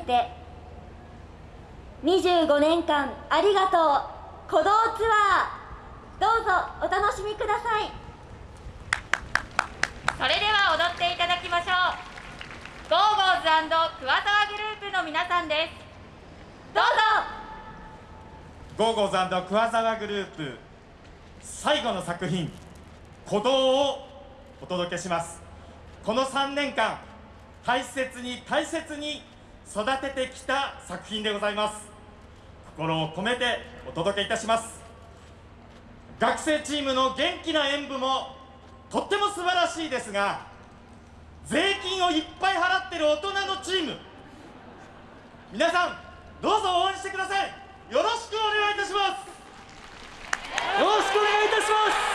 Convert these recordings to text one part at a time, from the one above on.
けて。25年間ありがとう。鼓動ツアー。どうぞお楽しみください。それでは踊っていただきましょう。ゴーゴーズ桑沢グループの皆さんです。どうぞ。ゴーゴーズ桑沢グループ最後の作品鼓動をお届けします。この3年間大切に大切に育ててきた作品でございます。心を込めてお届けいたします。学生チームの元気な演舞もとっても素晴らしいですが税金をいっぱい払ってる大人のチーム皆さんどうぞ応援してください。よろしくお願いいたします。よろしくお願いいたします。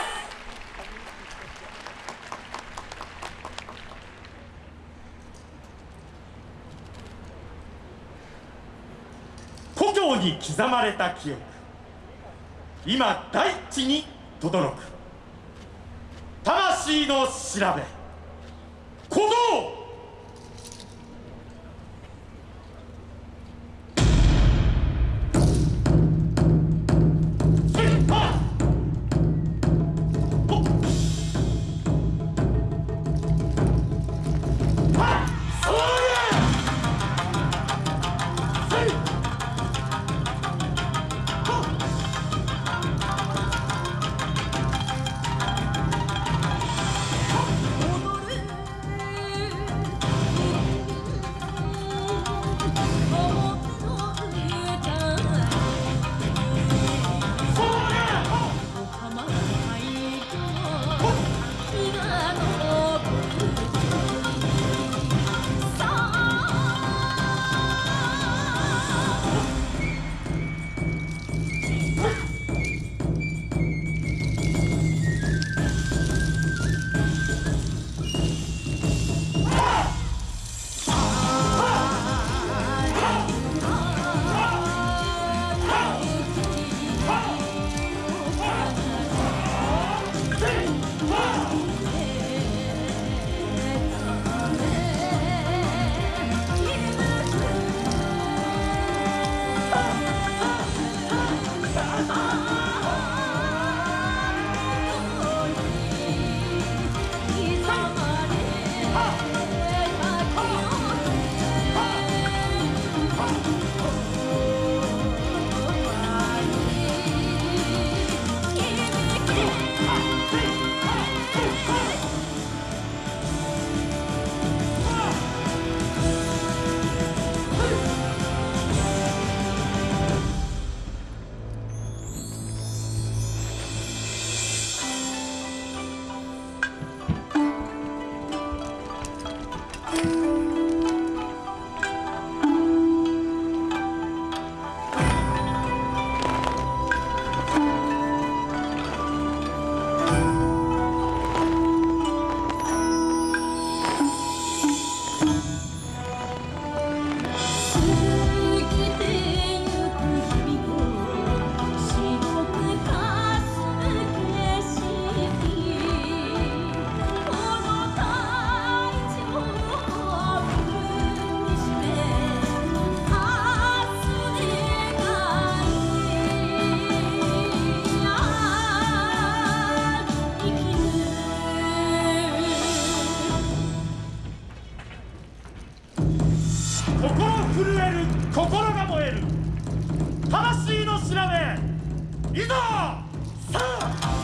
故郷に刻まれた記憶。今大地に轟く。魂の調べ。鼓動心震える心が燃える魂の調べいざさあ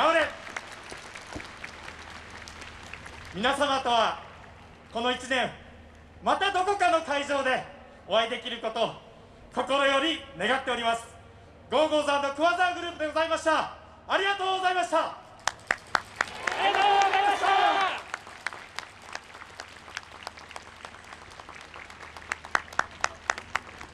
頑張れ。皆様とはこの1年またどこかの会場でお会いできることを心より願っております。ゴーゴーズクワザーグループでございました。ありがとうございました。